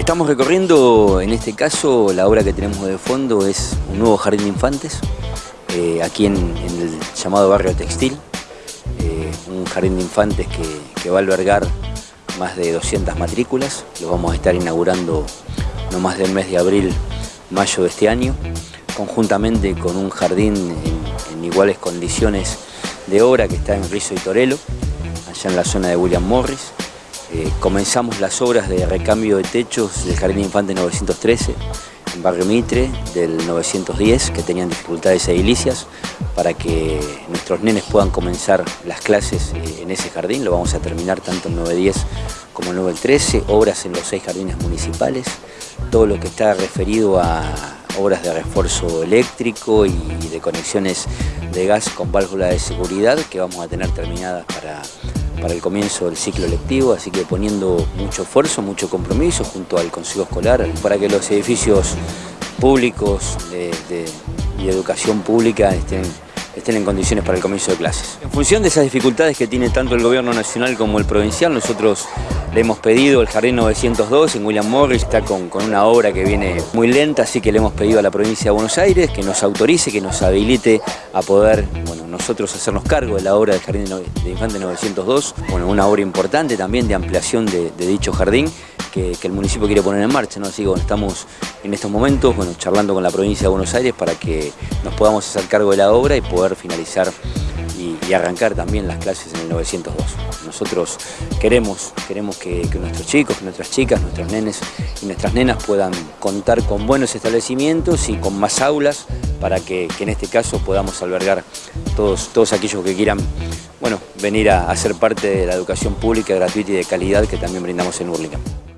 Estamos recorriendo, en este caso, la obra que tenemos de fondo es un nuevo jardín de infantes, eh, aquí en, el llamado barrio textil, eh, un jardín de infantes que, va a albergar más de 200 matrículas, lo vamos a estar inaugurando no más del mes de abril, mayo de este año, conjuntamente con un jardín en, en iguales condiciones de obra que está en Rizo y Torelo, allá en la zona de William Morris, eh, comenzamos las obras de recambio de techos del Jardín Infante 913 en Barrio Mitre del 910 que tenían dificultades edilicias para que nuestros nenes puedan comenzar las clases eh, en ese jardín. Lo vamos a terminar tanto el 910 como el 913, obras en los seis jardines municipales, todo lo que está referido a obras de refuerzo eléctrico y de conexiones de gas con válvula de seguridad que vamos a tener terminadas para para el comienzo del ciclo lectivo, así que poniendo mucho esfuerzo, mucho compromiso junto al Consejo Escolar para que los edificios públicos y educación pública estén, estén en condiciones para el comienzo de clases. En función de esas dificultades que tiene tanto el gobierno nacional como el provincial, nosotros le hemos pedido el Jardín 902 en William Morris, está con, con, una obra que viene muy lenta, así que le hemos pedido a la provincia de Buenos Aires que nos autorice, que nos habilite a poder bueno, nosotros hacernos cargo de la obra del Jardín de Infante 902, bueno, una obra importante también de ampliación de, de dicho jardín que, el municipio quiere poner en marcha, ¿no? así que estamos en estos momentos bueno, charlando con la provincia de Buenos Aires para que nos podamos hacer cargo de la obra y poder finalizar y, arrancar también las clases en el 902. Nosotros queremos, queremos que, nuestros chicos, nuestras chicas, nuestros nenes y nuestras nenas puedan contar con buenos establecimientos y con más aulas para que, en este caso podamos albergar todos, todos aquellos que quieran bueno, venir a, a ser parte de la educación pública gratuita y de calidad que también brindamos en Burlingame.